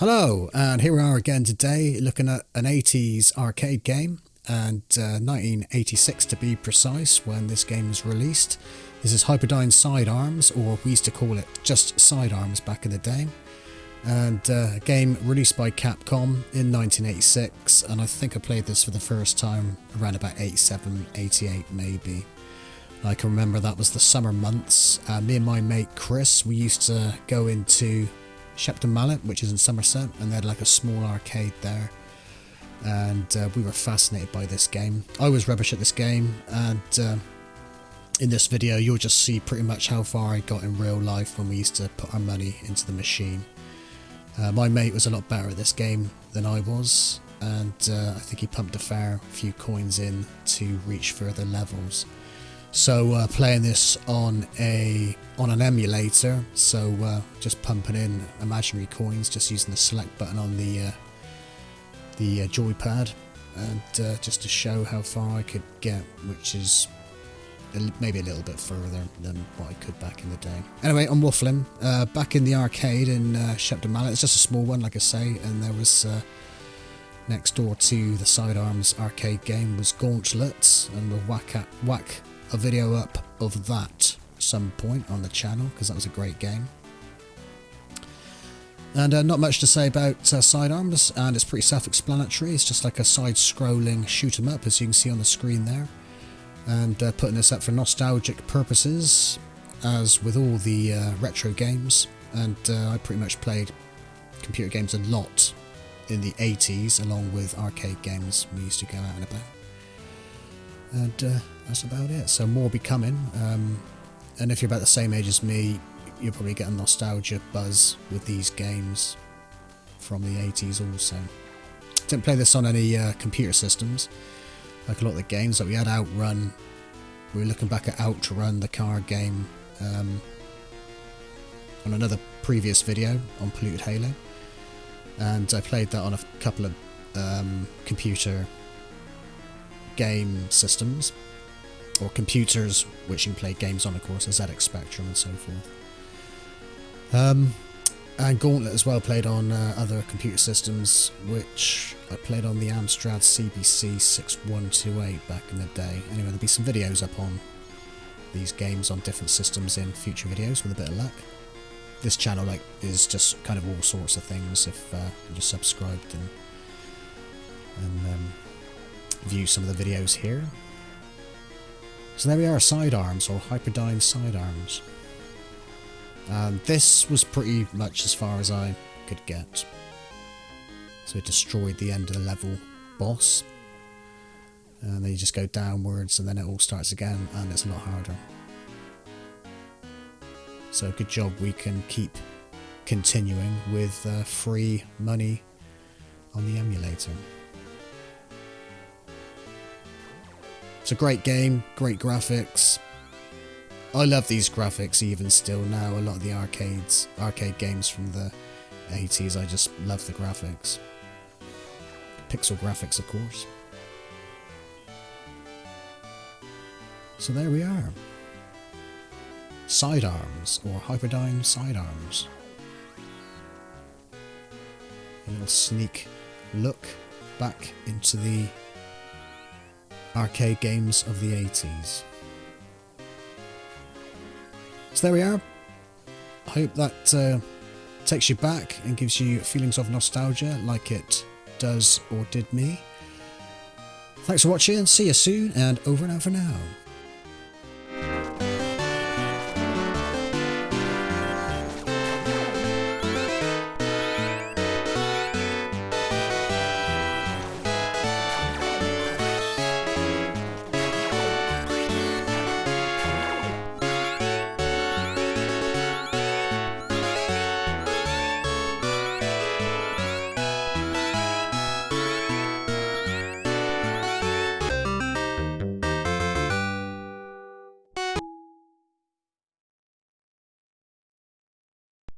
Hello, and here we are again today looking at an 80s arcade game and uh, 1986 to be precise when this game was released. This is Hyperdyne Sidearms, or we used to call it just Sidearms back in the day. And uh, a game released by Capcom in 1986, and I think I played this for the first time around about 87, 88 maybe. I can remember that was the summer months. Uh, me and my mate Chris, we used to go into Shepton Mallet, which is in Somerset, and they had like a small arcade there. And uh, we were fascinated by this game. I was rubbish at this game, and uh, in this video, you'll just see pretty much how far I got in real life when we used to put our money into the machine. Uh, my mate was a lot better at this game than I was, and uh, I think he pumped a fair few coins in to reach further levels. So uh, playing this on a on an emulator, so uh, just pumping in imaginary coins, just using the select button on the uh, the uh, joypad, and uh, just to show how far I could get, which is maybe a little bit further than what I could back in the day. Anyway, I'm waffling. Uh, back in the arcade in uh, Shepton Mallet, it's just a small one, like I say, and there was next door to the Sidearms arcade game was Gauntlet, and we'll whack at whack a video up of that some point on the channel because that was a great game. And uh, not much to say about uh, Sidearms, and it's pretty self-explanatory. It's just like a side-scrolling shoot 'em up, as you can see on the screen there. And uh, putting this up for nostalgic purposes, as with all the uh, retro games. And uh, I pretty much played computer games a lot in the 80s, along with arcade games we used to go out and about and uh, that's about it. So more be coming. Um, and if you're about the same age as me, you'll probably get a nostalgia buzz with these games from the 80s also. Didn't play this on any uh, computer systems, like a lot of the games that we had Outrun. We were looking back at Outrun, the car game, um, on another previous video on Polluted Halo. And I played that on a couple of um, computer game systems, or computers which you can play games on, of course, a ZX Spectrum and so forth. Um, and Gauntlet as well played on uh, other computer systems, which I played on the Amstrad CPC 6128 back in the day. Anyway, there'll be some videos up on these games on different systems in future videos with a bit of luck. This channel like is just kind of all sorts of things if uh, you're just subscribed and, and um, view some of the videos here. So there we are, sidearms, or Hyperdyne sidearms. And this was pretty much as far as I could get. So it destroyed the end of the level boss. And then you just go downwards and then it all starts again and it's a lot harder. So good job we can keep continuing with uh, free money on the emulator. It's a great game, great graphics. I love these graphics even still now. A lot of the arcades, arcade games from the 80s, I just love the graphics. Pixel graphics, of course. So there we are. Sidearms, or Hyperdyne Sidearms. A little sneak look back into the arcade games of the 80s. So there we are. I hope that uh, takes you back and gives you feelings of nostalgia like it does or did me. Thanks for watching, see you soon, and over and out for now.